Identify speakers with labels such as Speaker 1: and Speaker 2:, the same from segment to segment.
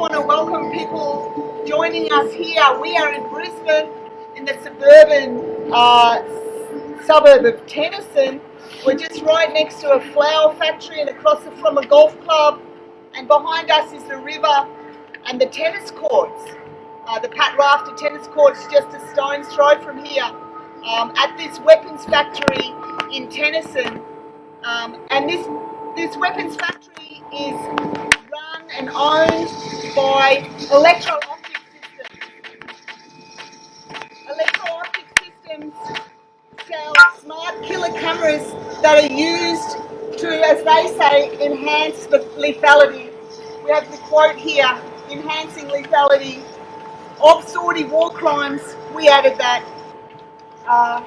Speaker 1: want to welcome people joining us here. We are in Brisbane in the suburban uh, suburb of Tennyson. We're just right next to a flower factory and across from a golf club. And behind us is the river and the tennis courts. Uh, the Pat Rafter tennis courts just a stone's throw from here um, at this weapons factory in Tennyson. Um, and this, this weapons factory is and owned by electro-optic systems. Electro-optic systems sell smart killer cameras that are used to, as they say, enhance the lethality. We have the quote here, enhancing lethality of Saudi war crimes. We added that. Uh,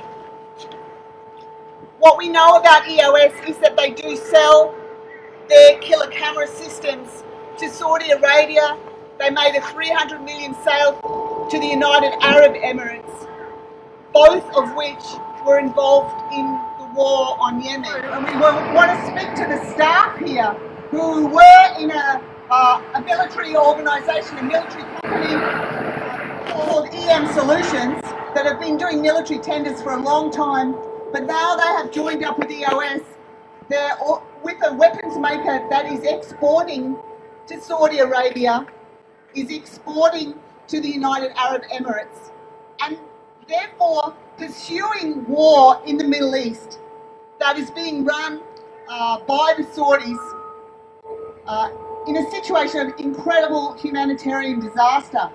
Speaker 1: what we know about EOS is that they do sell their killer camera systems to Saudi Arabia. They made a 300 million sale to the United Arab Emirates, both of which were involved in the war on Yemen. And we want to speak to the staff here who were in a, uh, a military organisation, a military company called EM Solutions that have been doing military tenders for a long time, but now they have joined up with EOS. They're with a weapons maker that is exporting to Saudi Arabia, is exporting to the United Arab Emirates, and therefore pursuing war in the Middle East that is being run uh, by the Saudis uh, in a situation of incredible humanitarian disaster.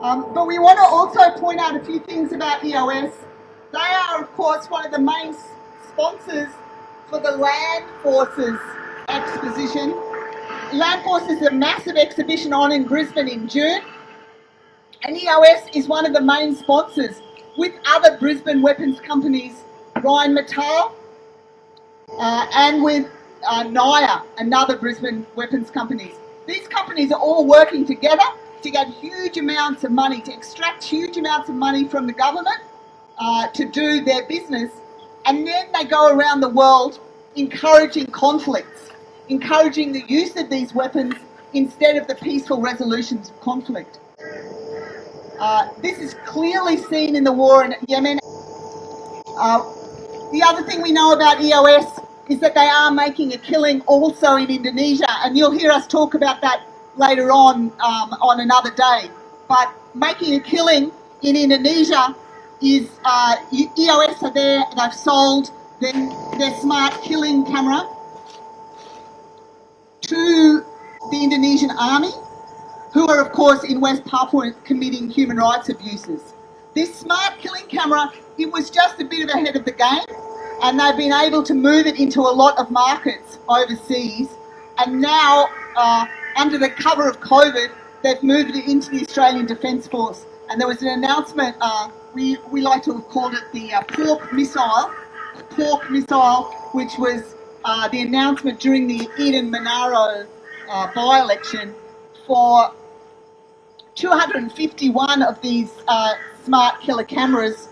Speaker 1: Um, but we want to also point out a few things about EOS. They are, of course, one of the main sponsors for the Land Forces exposition. Land Forces is a massive exhibition on in Brisbane in June. And EOS is one of the main sponsors with other Brisbane weapons companies, Rheinmetall, uh, and with uh, NIOA, another Brisbane weapons companies. These companies are all working together to get huge amounts of money, to extract huge amounts of money from the government uh, to do their business. And then they go around the world encouraging conflicts, encouraging the use of these weapons instead of the peaceful resolutions of conflict. Uh, this is clearly seen in the war in Yemen. Uh, the other thing we know about EOS is that they are making a killing also in Indonesia, and you'll hear us talk about that later on um, on another day. But making a killing in Indonesia is uh, EOS are there, they've sold their, their smart killing camera to the Indonesian army, who are of course in West Papua committing human rights abuses. This smart killing camera, it was just a bit of ahead of the game and they've been able to move it into a lot of markets overseas and now uh, under the cover of COVID, they've moved it into the Australian Defence Force. And there was an announcement, uh, we, we like to have called it the uh, pork missile, pork missile, which was uh, the announcement during the Eden Monaro uh, by-election for 251 of these uh, smart killer cameras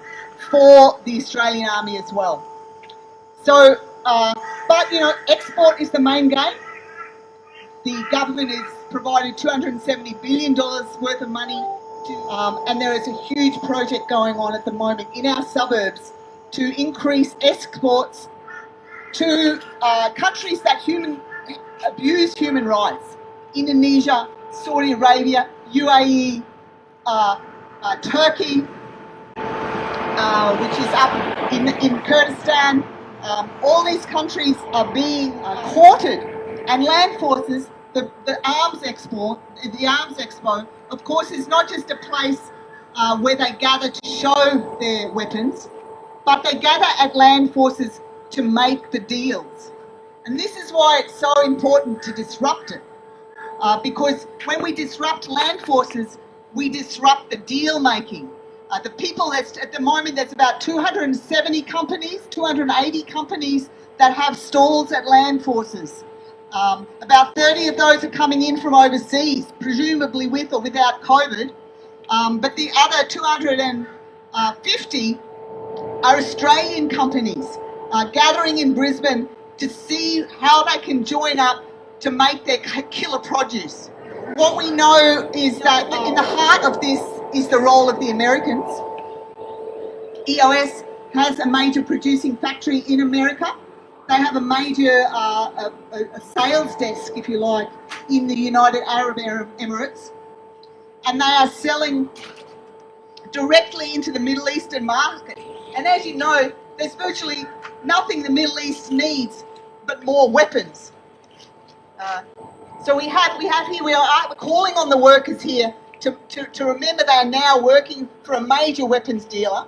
Speaker 1: for the Australian Army as well. So, uh, but you know, export is the main game the government has provided $270 billion worth of money to, um, and there is a huge project going on at the moment in our suburbs to increase exports to uh, countries that human, abuse human rights. Indonesia, Saudi Arabia, UAE, uh, uh, Turkey, uh, which is up in, in Kurdistan. Um, all these countries are being uh, courted and land forces the, the arms expo, the arms expo, of course, is not just a place uh, where they gather to show their weapons, but they gather at land forces to make the deals. And this is why it's so important to disrupt it. Uh, because when we disrupt land forces, we disrupt the deal making. Uh, the people that's at the moment, there's about 270 companies, 280 companies that have stalls at land forces. Um, about 30 of those are coming in from overseas, presumably with or without COVID. Um, but the other 250 are Australian companies uh, gathering in Brisbane to see how they can join up to make their killer produce. what we know is that in the heart of this is the role of the Americans. EOS has a major producing factory in America. They have a major uh, a, a sales desk, if you like, in the United Arab Emirates. And they are selling directly into the Middle Eastern market. And as you know, there's virtually nothing the Middle East needs but more weapons. Uh, so we have we have here we are calling on the workers here to, to, to remember they are now working for a major weapons dealer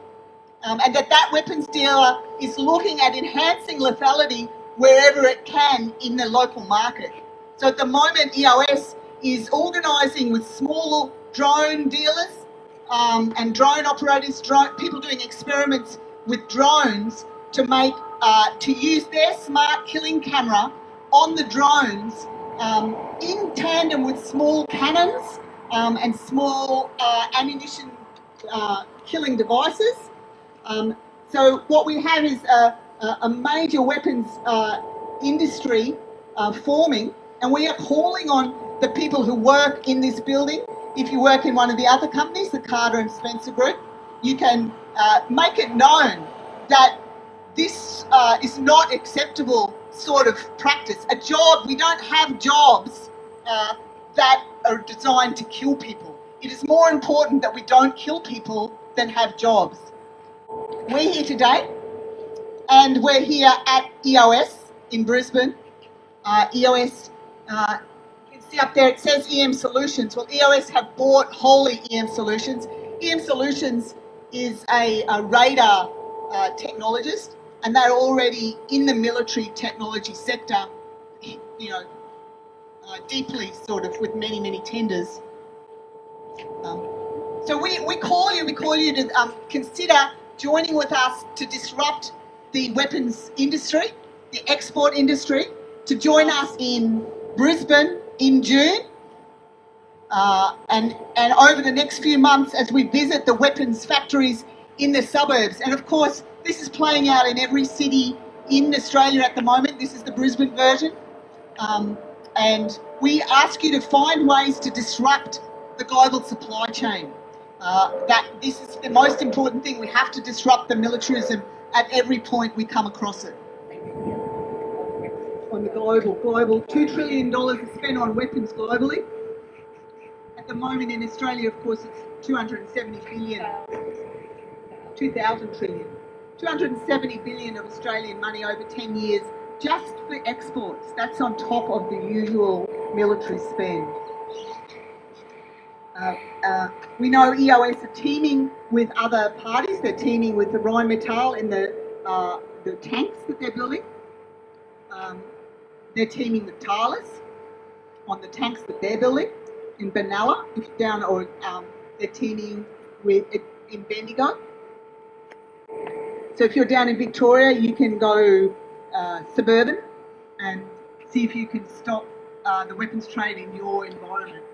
Speaker 1: um, and that that weapons dealer is looking at enhancing lethality wherever it can in the local market. So at the moment EOS is organising with small drone dealers um, and drone operators, drone, people doing experiments with drones to make uh, to use their smart killing camera on the drones um, in tandem with small cannons um, and small uh, ammunition uh, killing devices. Um, so what we have is a, a major weapons uh, industry uh, forming and we are calling on the people who work in this building. If you work in one of the other companies, the Carter and Spencer Group, you can uh, make it known that this uh, is not acceptable sort of practice. A job, we don't have jobs uh, that are designed to kill people. It is more important that we don't kill people than have jobs. We're here today, and we're here at EOS in Brisbane. Uh, EOS, uh, you can see up there it says EM Solutions. Well, EOS have bought wholly EM Solutions. EM Solutions is a, a radar uh, technologist and they're already in the military technology sector, you know, uh, deeply sort of with many, many tenders. Um, so we, we call you, we call you to um, consider joining with us to disrupt the weapons industry, the export industry, to join us in Brisbane in June. Uh, and, and over the next few months as we visit the weapons factories in the suburbs. And of course, this is playing out in every city in Australia at the moment. This is the Brisbane version. Um, and we ask you to find ways to disrupt the global supply chain. Uh, that this is the most important thing. We have to disrupt the militarism at every point we come across it. On the global, global, $2 trillion is spent on weapons globally. At the moment in Australia, of course, it's 270 billion, 2,000 trillion. 270 billion of Australian money over 10 years just for exports. That's on top of the usual military spend. Uh, uh, we know EOS are teaming with other parties. They're teaming with the Rheinmetall in the, uh, the tanks that they're building. Um, they're teaming with Thales on the tanks that they're building in Benalla, down, or um, they're teaming with in Bendigo so if you're down in Victoria, you can go uh, suburban and see if you can stop uh, the weapons trade in your environment.